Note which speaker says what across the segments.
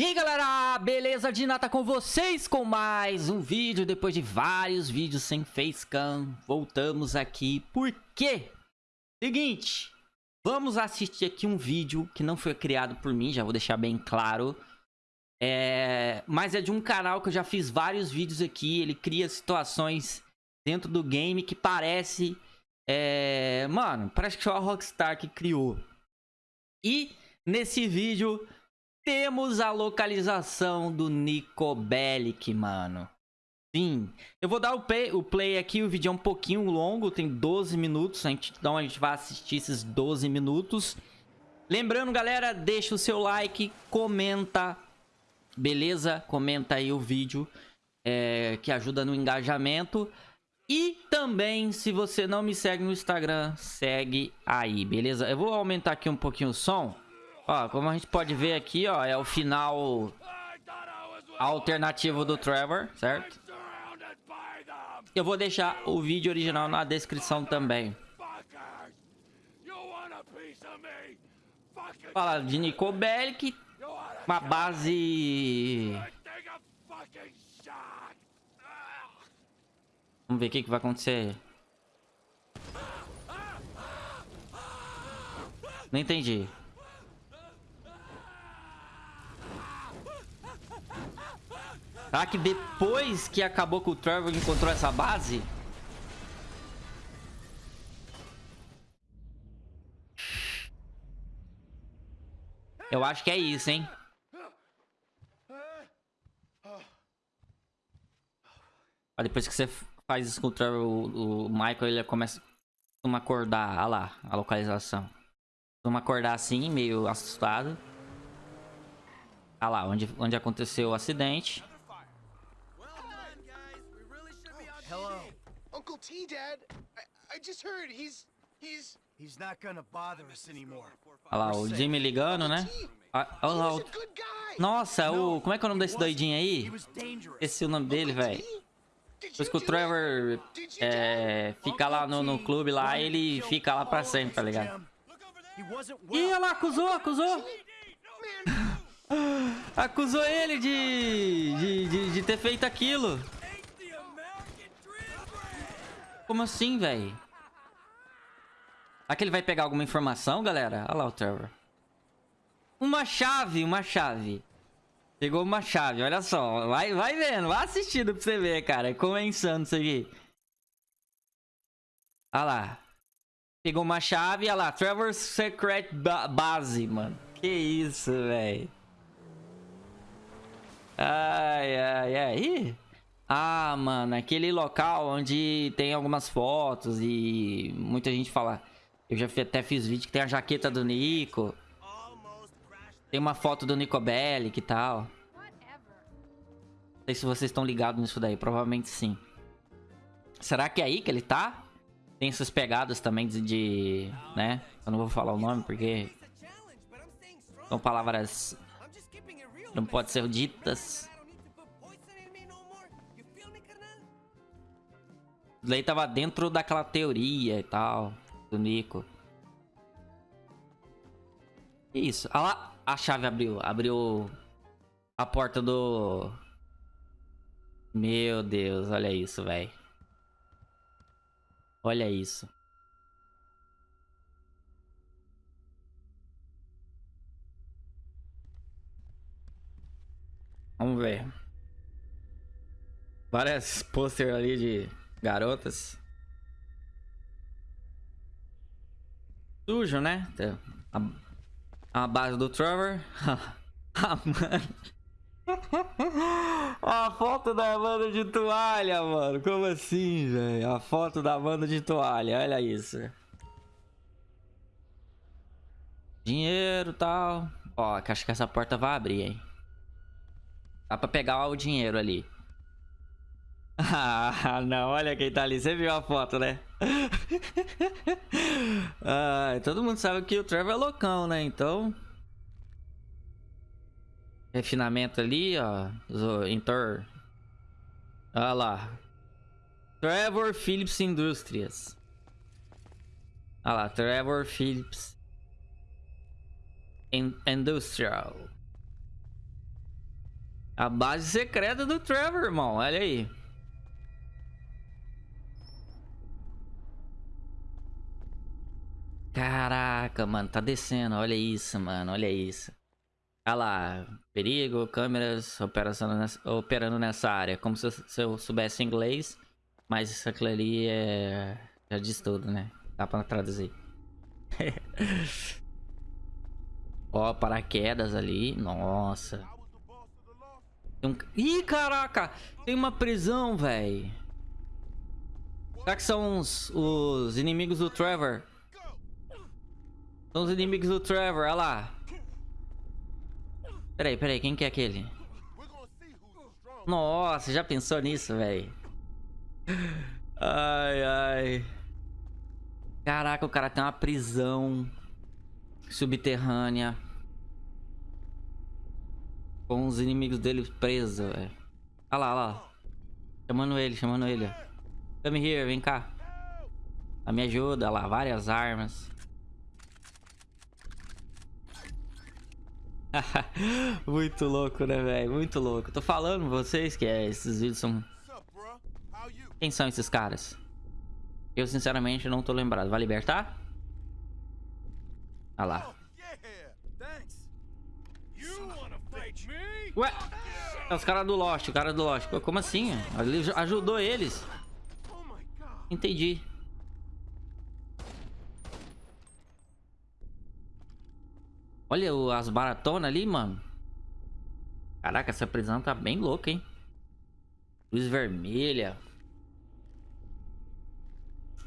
Speaker 1: E aí galera, beleza? Dina tá com vocês com mais um vídeo Depois de vários vídeos sem facecam Voltamos aqui, por quê? Seguinte, vamos assistir aqui um vídeo que não foi criado por mim Já vou deixar bem claro é... Mas é de um canal que eu já fiz vários vídeos aqui Ele cria situações dentro do game que parece... É... Mano, parece que foi a Rockstar que criou E nesse vídeo temos a localização do Nico Bellic, mano. Sim, eu vou dar o play, o play aqui, o vídeo é um pouquinho longo, tem 12 minutos, a gente, então a gente vai assistir esses 12 minutos. Lembrando, galera, deixa o seu like, comenta, beleza? Comenta aí o vídeo, é, que ajuda no engajamento. E também, se você não me segue no Instagram, segue aí, beleza? Eu vou aumentar aqui um pouquinho o som. Ó, como a gente pode ver aqui, ó, é o final alternativo do Trevor, certo? Eu vou deixar o vídeo original na descrição também. Fala de Nico Bellic, uma base... Vamos ver o que, que vai acontecer. Não entendi. Será que depois que acabou com o Trevor encontrou essa base? Eu acho que é isso, hein? Ah, depois que você faz isso com o Trevor, o, o Michael ele começa a acordar. Olha lá, a localização. Costuma acordar assim, meio assustado. Olha lá, onde, onde aconteceu o acidente.
Speaker 2: Uncle T, Dad. I, I just heard he's he's
Speaker 3: He's not gonna bother us anymore.
Speaker 1: Olha lá, o Jimmy ligando, né? Ah, olha lá, o... Nossa, o... Como é que é o nome desse doidinho aí? Esse é o nome dele, velho. Depois que o Trevor é, fica lá no, no clube lá, ele fica lá pra sempre, tá ligado? Ih, olha lá, acusou, acusou. acusou ele de, de, de, de ter feito aquilo. Como assim, velho? Será que ele vai pegar alguma informação, galera? Olha lá o Trevor. Uma chave, uma chave. Pegou uma chave, olha só. Vai, vai vendo, vai assistindo pra você ver, cara. Como é insano isso aqui. Olha lá. Pegou uma chave, olha lá. Trevor Secret ba Base, mano. Que isso, velho. Ai, ai, ai. Ih. Ah, mano, aquele local onde tem algumas fotos e muita gente fala. Eu já até fiz vídeo que tem a jaqueta do Nico. Tem uma foto do Nico Bellic e tal. Não sei se vocês estão ligados nisso daí, provavelmente sim. Será que é aí que ele tá? Tem essas pegadas também de, de né? Eu não vou falar o nome porque são palavras não podem ser ditas. Lei tava dentro daquela teoria e tal, do Nico. Isso. Olha lá, a chave abriu. Abriu a porta do... Meu Deus, olha isso, velho. Olha isso. Vamos ver. Várias pôster ali de Garotas. Sujo, né? A, a base do Trevor. mano. A foto da banda de toalha, mano. Como assim, velho? A foto da banda de toalha. Olha isso. Dinheiro e tal. Ó, acho que essa porta vai abrir, hein? Dá pra pegar o dinheiro ali. Ah, não, olha quem tá ali. Você viu a foto, né? ah, todo mundo sabe que o Trevor é loucão, né? Então... Refinamento ali, ó. Inter... Olha lá. Trevor Phillips Indústrias. Olha lá, Trevor Phillips In Industrial. A base secreta do Trevor, irmão. Olha aí. Caraca, mano. Tá descendo. Olha isso, mano. Olha isso. Olha lá. Perigo, câmeras operando nessa, operando nessa área. Como se eu, se eu soubesse inglês. Mas isso aqui ali é... Já diz tudo, né? Dá pra traduzir. Ó, paraquedas ali. Nossa. Tem um... Ih, caraca! Tem uma prisão, velho. Será que são os, os inimigos do Trevor? São os inimigos do Trevor, olha lá. Peraí, peraí, quem que é aquele? Nossa, já pensou nisso, velho? Ai, ai. Caraca, o cara tem uma prisão subterrânea. Com os inimigos dele presos, velho. Olha lá, olha lá. Chamando ele, chamando ele. Come here, vem cá. A me ajuda, olha lá, várias armas. Muito louco, né, velho? Muito louco. Tô falando pra vocês que é, esses vídeos são... Quem são esses caras? Eu, sinceramente, não tô lembrado. Vai libertar? Ah lá. Ué? É os caras do Lost, o cara do Lost. Como assim? Ele ajudou eles. Entendi. Olha as baratonas ali, mano. Caraca, essa prisão tá bem louca, hein? Luz vermelha.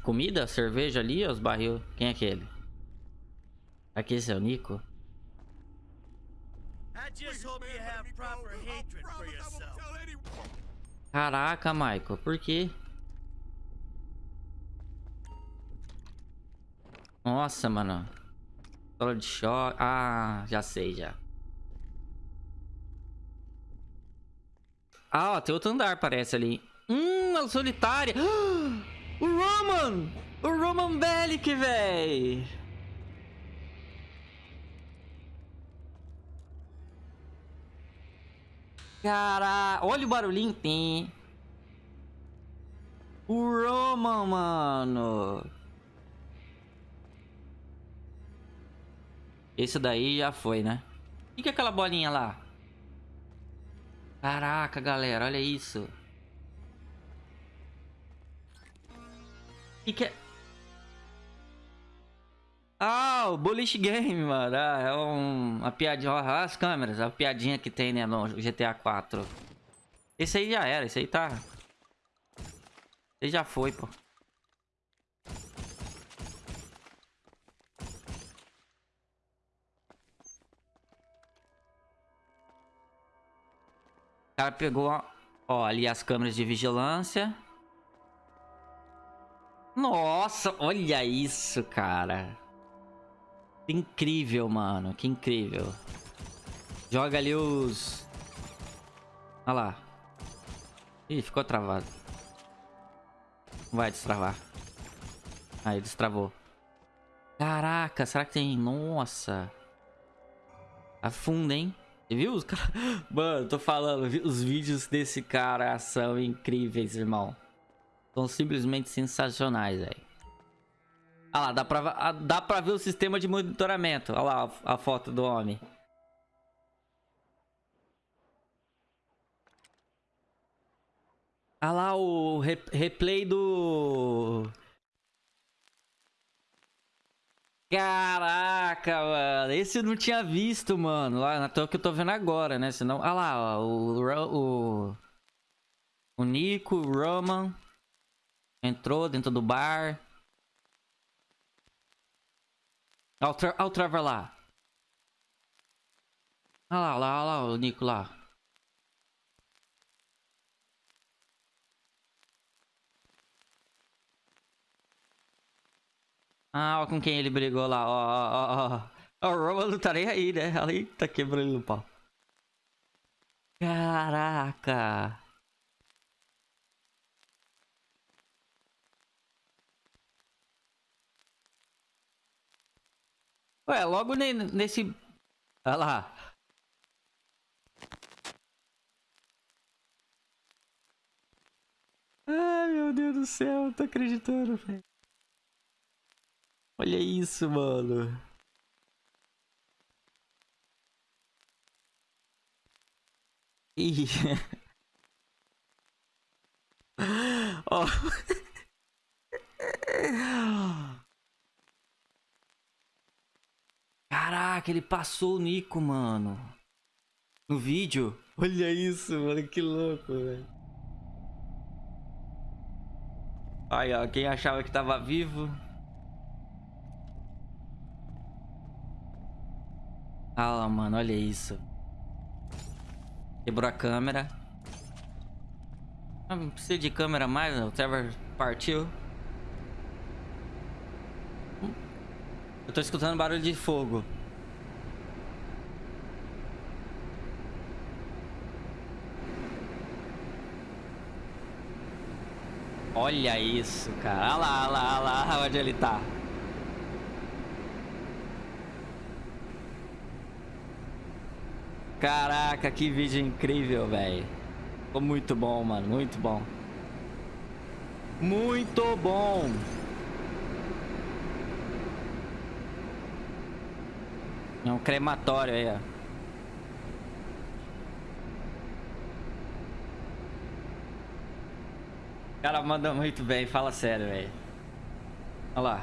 Speaker 1: Comida, cerveja ali, os barril. Quem é aquele? Aqui esse é o Nico? Caraca, Michael, por quê? Nossa, mano. Solo de choque. Ah, já sei, já. Ah, ó, tem outro andar, parece ali. Hum, a solitária. O Roman! O Roman Bellic, véi! Cara, olha o barulhinho. Tem. O Roman, mano. Esse daí já foi, né? O que é aquela bolinha lá? Caraca, galera, olha isso. O que é... Ah, o Bullish Game, mano. Ah, é um, uma piadinha. Olha as câmeras, a piadinha que tem, né, no GTA 4. Esse aí já era, esse aí tá... Esse já foi, pô. O cara pegou, ó, ali as câmeras de vigilância. Nossa, olha isso, cara. Que incrível, mano. Que incrível. Joga ali os... Olha lá. Ih, ficou travado. Vai destravar. Aí, destravou. Caraca, será que tem... Nossa. Afunda, hein? Viu os caras? Mano, tô falando, os vídeos desse cara são incríveis, irmão. São simplesmente sensacionais, velho. Ah lá, dá pra, dá pra ver o sistema de monitoramento. Olha lá a foto do homem. Olha lá o re replay do... Caraca, mano. Esse eu não tinha visto, mano. Lá na toa que eu tô vendo agora, né? Senão... Ah lá, ó, o, o... O Nico, o Roman. Entrou dentro do bar. Olha o, tra o Trevor lá. Olha lá, olha lá, olha lá o Nico lá. Ah, ó com quem ele brigou lá, ó, ó, ó. ó. O não tá nem aí, né? Ali tá quebrando o pau. Caraca. Ué, logo ne nesse... Olha lá. Ai, meu Deus do céu, eu tô acreditando, velho. Olha isso, mano. Ih. Ó. Caraca, ele passou o Nico, mano. No vídeo. Olha isso, mano. Que louco, velho. Aí, ó. Quem achava que tava vivo. Lá, mano. Olha isso. Quebrou a câmera. Não precisa de câmera mais, o Trevor partiu. Eu tô escutando barulho de fogo. Olha isso, cara. Olha lá, olha lá, olha lá onde ele tá. Caraca, que vídeo incrível, velho. Ficou muito bom, mano. Muito bom. Muito bom. É um crematório aí, ó. O cara manda muito bem, fala sério, velho. Olha lá.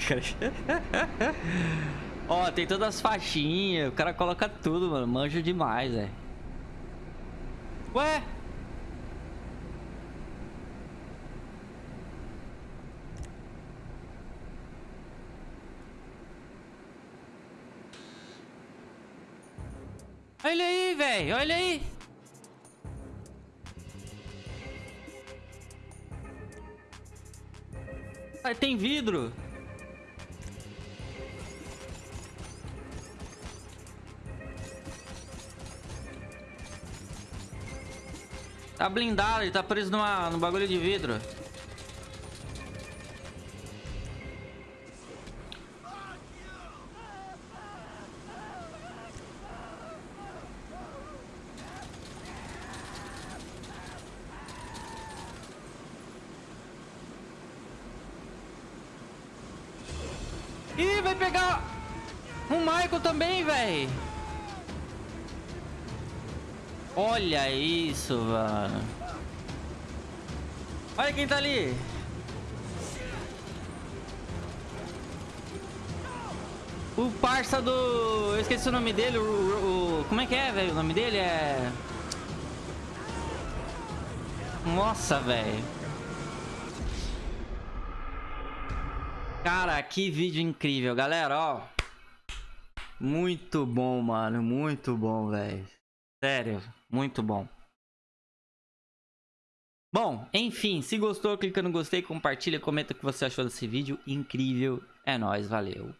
Speaker 1: Ó, tem todas as faixinhas, o cara coloca tudo, mano. Manjo demais, velho. Ué? Olha aí, velho. Olha aí. Ah, tem vidro. Tá blindado, ele tá preso numa, no bagulho de vidro. Ih, vai pegar o Michael também, velho. Olha isso, mano. Olha quem tá ali. O parça do... Eu esqueci o nome dele, o... o... Como é que é, velho? O nome dele é... Nossa, velho. Cara, que vídeo incrível, galera, ó. Muito bom, mano, muito bom, velho. Sério, muito bom. Bom, enfim, se gostou, clica no gostei, compartilha, comenta o que você achou desse vídeo incrível. É nóis, valeu.